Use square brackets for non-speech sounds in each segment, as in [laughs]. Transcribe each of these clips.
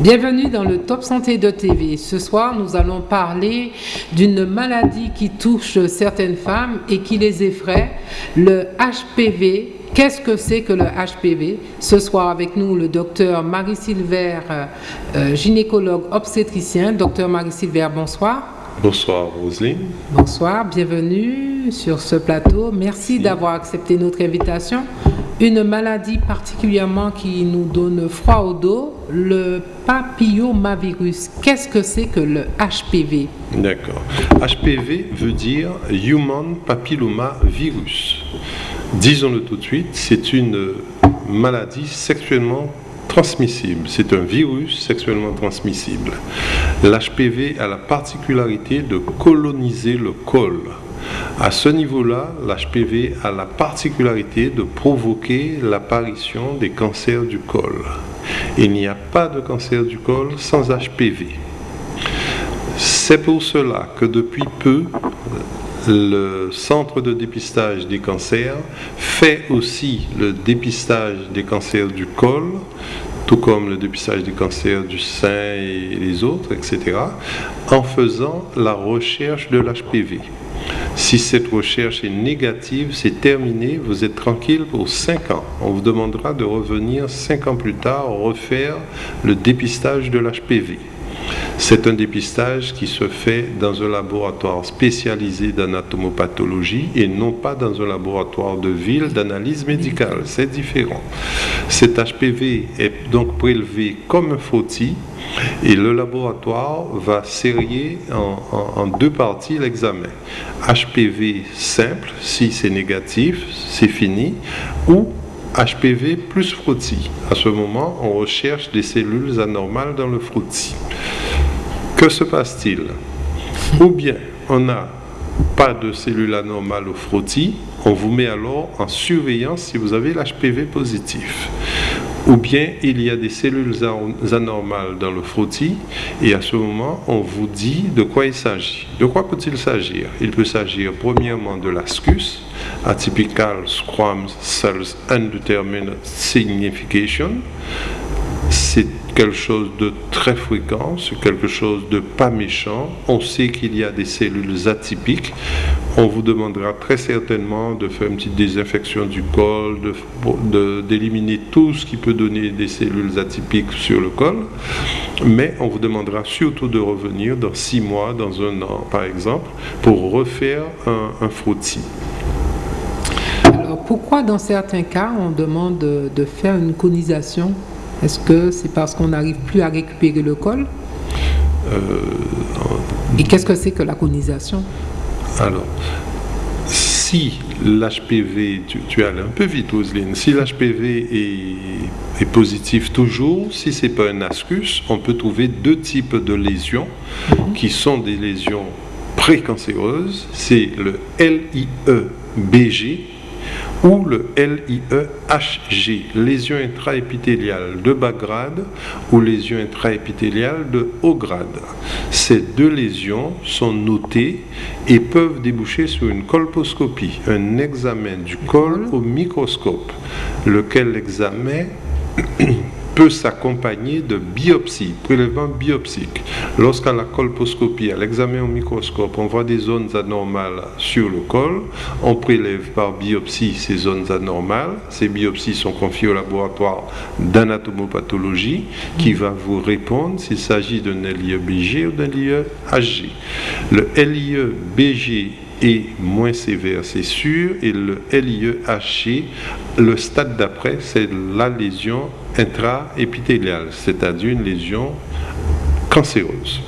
Bienvenue dans le Top Santé de TV. Ce soir, nous allons parler d'une maladie qui touche certaines femmes et qui les effraie, le HPV. Qu'est-ce que c'est que le HPV Ce soir avec nous le docteur Marie Silver, euh, gynécologue obstétricien. Docteur Marie Silver, bonsoir. Bonsoir Roselyne. Bonsoir, bienvenue sur ce plateau. Merci d'avoir accepté notre invitation. Une maladie particulièrement qui nous donne froid au dos, le papillomavirus. Qu'est-ce que c'est que le HPV D'accord. HPV veut dire Human Papilloma Virus. Disons-le tout de suite, c'est une maladie sexuellement transmissible. C'est un virus sexuellement transmissible. L'HPV a la particularité de coloniser le col. À ce niveau-là, l'HPV a la particularité de provoquer l'apparition des cancers du col. Il n'y a pas de cancer du col sans HPV. C'est pour cela que depuis peu, le centre de dépistage des cancers fait aussi le dépistage des cancers du col, tout comme le dépistage des cancers du sein et les autres, etc., en faisant la recherche de l'HPV. Si cette recherche est négative, c'est terminé, vous êtes tranquille pour 5 ans. On vous demandera de revenir 5 ans plus tard refaire le dépistage de l'HPV. C'est un dépistage qui se fait dans un laboratoire spécialisé d'anatomopathologie et non pas dans un laboratoire de ville d'analyse médicale. C'est différent. Cet HPV est donc prélevé comme un frottis et le laboratoire va serrer en, deux parties l'examen. HPV simple, si c'est négatif, c'est fini, ou HPV plus frottis. À ce moment, on recherche des cellules anormales dans le frottis. Que se passe-t-il? Ou bien on n'a pas de cellules anormales au frottis, on vous met alors en surveillance si vous avez l'HPV positif. Ou bien il y a des cellules anormales dans le frottis et à ce moment on vous dit de quoi il s'agit. De quoi peut-il s'agir? Il peut s'agir premièrement de l'ascus, atypical squamous cells undetermined signification. Quelque chose de très fréquent, c'est quelque chose de pas méchant. On sait qu'il y a des cellules atypiques. On vous demandera très certainement de faire une petite désinfection du col, d'éliminer tout ce qui peut donner des cellules atypiques sur le col. Mais on vous demandera surtout de revenir dans six mois, dans un an par exemple, pour refaire un, un frottis. Alors pourquoi dans certains cas on demande de faire une conisation? Est-ce que c'est parce qu'on n'arrive plus à récupérer le col euh, Et qu'est-ce que c'est que la conisation Alors, si l'HPV, tu, as un peu vite, Roselyne, si l'HPV est, est, positif toujours, si ce n'est pas un ascus, on peut trouver deux types de lésions mhm. qui sont des lésions précancéreuses. C'est le LIE-BG ou le LIE-HG, lésion intraépithéliale de bas grade ou lésion intraépithéliale de haut grade. Ces deux lésions sont notées et peuvent déboucher sur une colposcopie, un examen du col au microscope, lequel examen? Peut s'accompagner de biopsie, prélèvement biopsique. Lorsqu'à la colposcopie, à l'examen au microscope, on voit des zones anormales sur le col, on prélève par biopsie ces zones anormales. Ces biopsies sont confiées au laboratoire d'anatomopathologie qui va vous répondre s'il s'agit d'un LIE-BG ou d'un LIE-HG. Le LIE-BG est moins sévère, c'est sûr, et le LIE-HG, le stade d'après, c'est la lésion intraépithéliale, c'est-à-dire une lésion cancéreuse.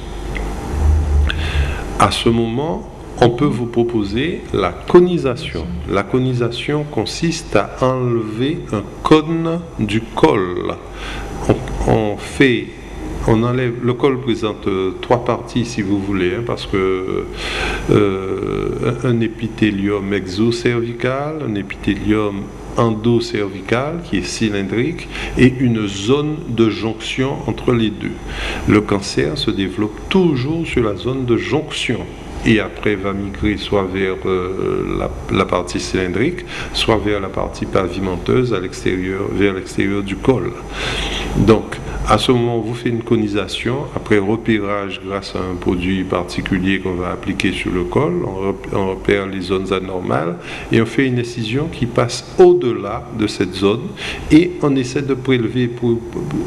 À ce moment, on peut vous proposer la conisation. La conisation consiste à enlever un cône du col. On, fait on enlève, le col présente trois parties si vous voulez, hein, parce que euh, un épithélium exocervical, un épithélium endocervical qui est cylindrique et une zone de jonction entre les deux. Le cancer se développe toujours sur la zone de jonction et après va migrer soit vers euh, la, partie cylindrique, soit vers la partie pavimenteuse à l'extérieur, vers l'extérieur du col. Donc, À ce moment, vous faites une conisation. Après repérage grâce à un produit particulier qu'on va appliquer sur le col, on repère les zones anormales et on fait une incision qui passe au-delà de cette zone et on essaie de prélever. Pour,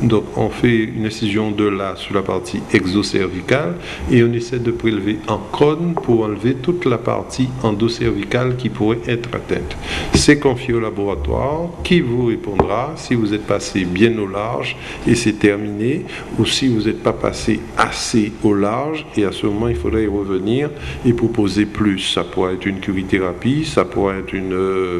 donc, on fait une incision de là sur la partie exocervicale et on essaie de prélever en cône pour enlever toute la partie endocervicale qui pourrait être atteinte. C'est confié au laboratoire qui vous répondra si vous êtes passé bien au large et c'est ou si vous n'êtes pas passé assez au large et à ce moment il faudrait y revenir et proposer plus. Ça pourrait être une curithérapie, ça pourrait être une, euh,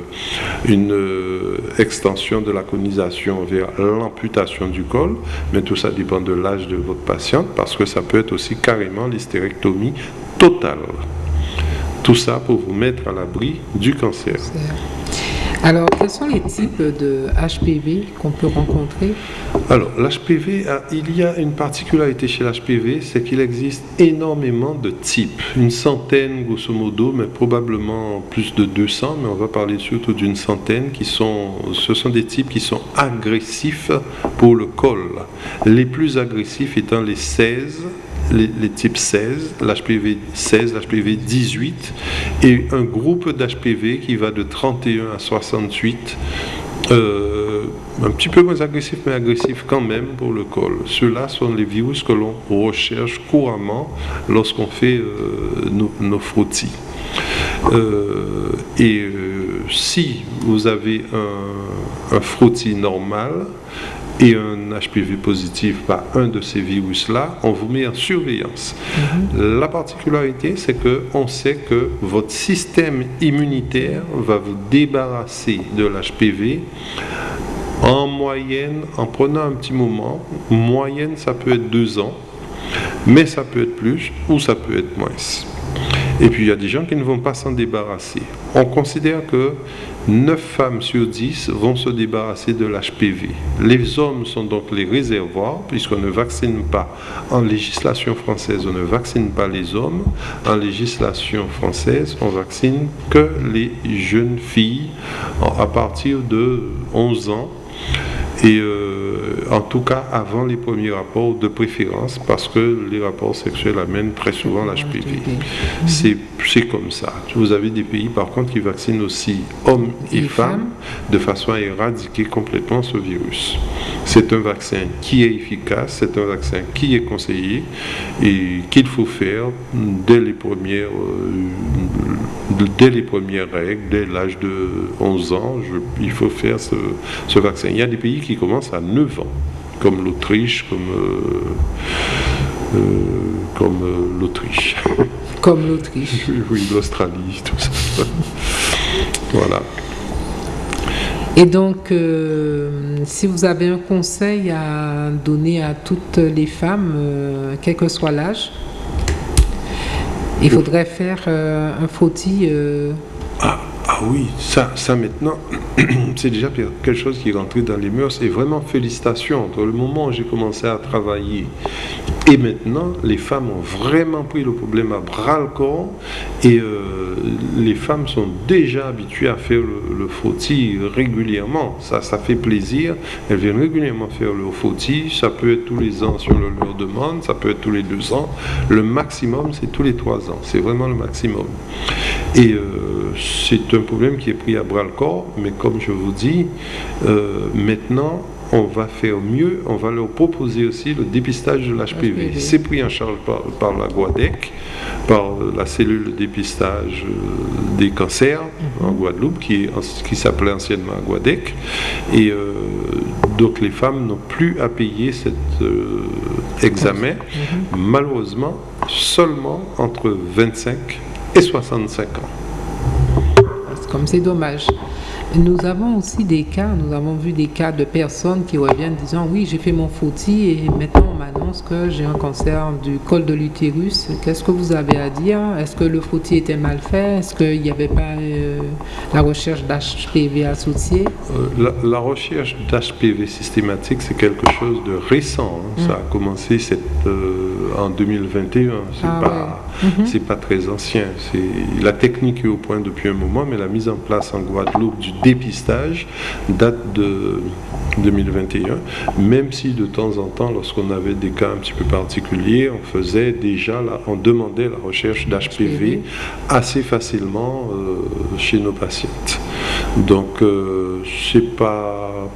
une euh, extension de la conisation vers l'amputation du col, mais tout ça dépend de l'âge de votre patiente parce que ça peut être aussi carrément l'hystérectomie totale. Tout ça pour vous mettre à l'abri du cancer. Alors, quels sont les types de HPV qu'on peut rencontrer Alors, l'HPV, il y a une particularité chez l'HPV, c'est qu'il existe énormément de types, une centaine grosso modo, mais probablement plus de 200, mais on va parler surtout d'une centaine qui sont, ce sont des types qui sont agressifs pour le col. Les plus agressifs étant les 16 les, types 16, l'HPV 16, l'HPV 18, et un groupe d'HPV qui va de 31 à 68. Euh, un petit peu moins agressif, mais agressif quand même pour le col. Ceux-là sont les virus que l'on recherche couramment lorsqu'on fait euh, nos, frottis. Euh, et si vous avez un, un frottis normal, et un HPV positif par un de ces virus-là, on vous met en surveillance. Mhm. La particularité, c'est qu'on sait que votre système immunitaire va vous débarrasser de l'HPV en moyenne, en prenant un petit moment. Moyenne, ça peut être deux ans, mais ça peut être plus ou ça peut être moins. Et puis il y a des gens qui ne vont pas s'en débarrasser. On considère que 9 femmes sur 10 vont se débarrasser de l'HPV. Les hommes sont donc les réservoirs, puisqu'on ne vaccine pas. En législation française, on ne vaccine pas les hommes. En législation française, on vaccine que les jeunes filles à partir de 11 ans. Et euh, en tout cas, avant les premiers rapports de préférence, parce que les rapports sexuels amènent très souvent l'HPV. C'est comme ça. Vous avez des pays, par contre, qui vaccinent aussi hommes et, femmes, de façon à éradiquer complètement ce virus. C'est un vaccin qui est efficace, c'est un vaccin qui est conseillé et qu'il faut faire dès les premières, euh, dès les premières règles, dès l'âge de 11 ans. il faut faire ce, ce, vaccin. Il y a des pays qui commencent à 9 ans, comme l'Autriche, comme, euh, euh, comme l'Autriche. [laughs] Comme l'Autriche. [laughs] Oui, l'Australie, tout ça. [laughs] voilà. Et donc, euh, si vous avez un conseil à donner à toutes les femmes, euh, quel que soit l'âge, il faudrait faire euh, un frottis. Ah, ah, oui, ça, ça maintenant, [clears throat] c'est déjà quelque chose qui est rentré dans les mœurs. Et vraiment, félicitations. Entre le moment où j'ai commencé à travailler et maintenant, les femmes ont vraiment pris le problème à bras le corps et euh, les femmes sont déjà habituées à faire le, frottis régulièrement. Ça, ça fait plaisir. Elles viennent régulièrement faire le frottis. Ça peut être tous les ans si on leur demande, ça peut être tous les deux ans. Le maximum, c'est tous les trois ans. C'est vraiment le maximum. Et euh, c'est un problème qui est pris à bras le corps, mais comme je vous dis, euh, maintenant, on va faire mieux, on va leur proposer aussi le dépistage de l'HPV. C'est pris en charge par, la Guadec, par la cellule de dépistage euh, des cancers mhm. en Guadeloupe, qui, qui s'appelait anciennement Guadec. Et euh, donc les femmes n'ont plus à payer cet euh, examen, mhm. malheureusement, seulement entre 25 et 65 ans. Comme c'est dommage. Nous avons aussi des cas, nous avons vu des cas de personnes qui reviennent disant oui, j'ai fait mon frottis et maintenant on m'annonce que j'ai un cancer du col de l'utérus. Qu'est-ce que vous avez à dire? Est-ce que le frottis était mal fait? Est-ce qu'il n'y avait pas euh, la recherche d'HPV associée? Euh, la, recherche d'HPV systématique, c'est quelque chose de récent. Hein. Ça a mm. commencé cette, euh, en 2021. C'est ah pas Mhm. C'est pas très ancien. La technique est au point depuis un moment, mais la mise en place en Guadeloupe du dépistage date de 2021. Même si de temps en temps, lorsqu'on avait des cas un petit peu particuliers, on faisait déjà, on demandait la recherche d'HPV assez facilement euh, chez nos patientes. Donc, euh, c'est pas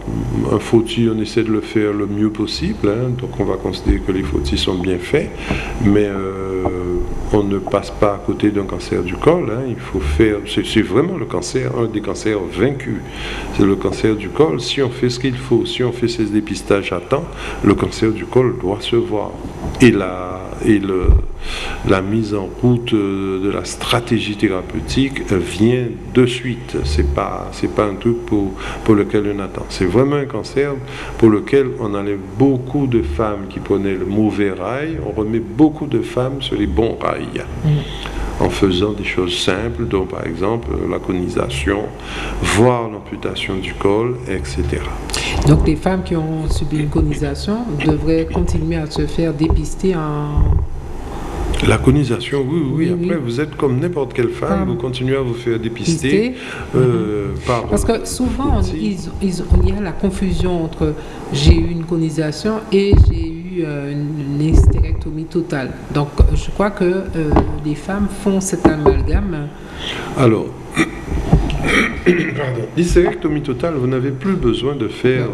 un fauti, on essaie de le faire le mieux possible. Hein. donc, on va considérer que les fautis sont bien faits, mais euh, on ne passe pas à côté d'un cancer du col. Hein. il faut faire, c'est vraiment le cancer, un des cancers vaincus. C'est le cancer du col. Si on fait ce qu'il faut, si on fait ces dépistages à temps, le cancer du col doit se voir. Et la, mise en route de la stratégie thérapeutique vient de suite. C'est pas, pas un truc pour, pour lequel on attend. C'est vraiment un cancer pour lequel on enlève beaucoup de femmes qui prenaient le mauvais rail. On remet beaucoup de femmes sur les bons rails. En faisant des choses simples, dont par exemple la conisation, voire l'amputation du col, etc. Donc les femmes qui ont subi une conisation devraient continuer à se faire dépister en la conisation, oui, oui, Après, vous êtes comme n'importe quelle femme, vous continuez à vous faire dépister. Euh, par, Parce que souvent, il y a la confusion entre j'ai eu une conisation et j'ai eu euh, une hystérectomie totale. Donc, je crois que euh, les femmes font cet amalgame. Alors, [coughs] l'hystérectomie totale, vous n'avez plus besoin de faire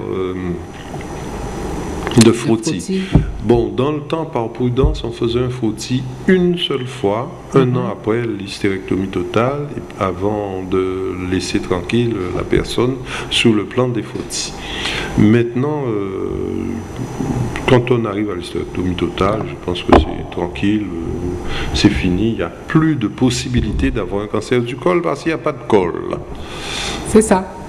de frottis. Bon, dans le temps, par prudence, on faisait un frottis une seule fois, un mhm. an après l'hystérectomie totale, avant de laisser tranquille la personne sous le plan des frottis. Maintenant, euh, quand on arrive à l'hystérectomie totale, je pense que c'est tranquille, euh, c'est fini, il n'y a plus de possibilité d'avoir un cancer du col parce qu'il n'y a pas de col. C'est ça.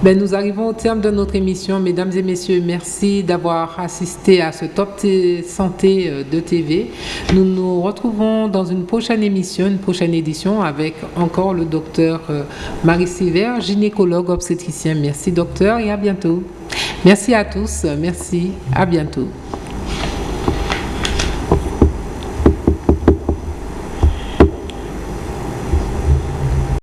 Ben, nous arrivons au terme de notre émission. Mesdames et messieurs, merci d'avoir assisté à ce Top Santé euh, de TV. Nous nous retrouvons dans une prochaine émission, une prochaine édition avec encore le docteur euh, Marie Sévère, gynécologue obstétricien. Merci docteur et à bientôt. Merci à tous. Merci. À bientôt.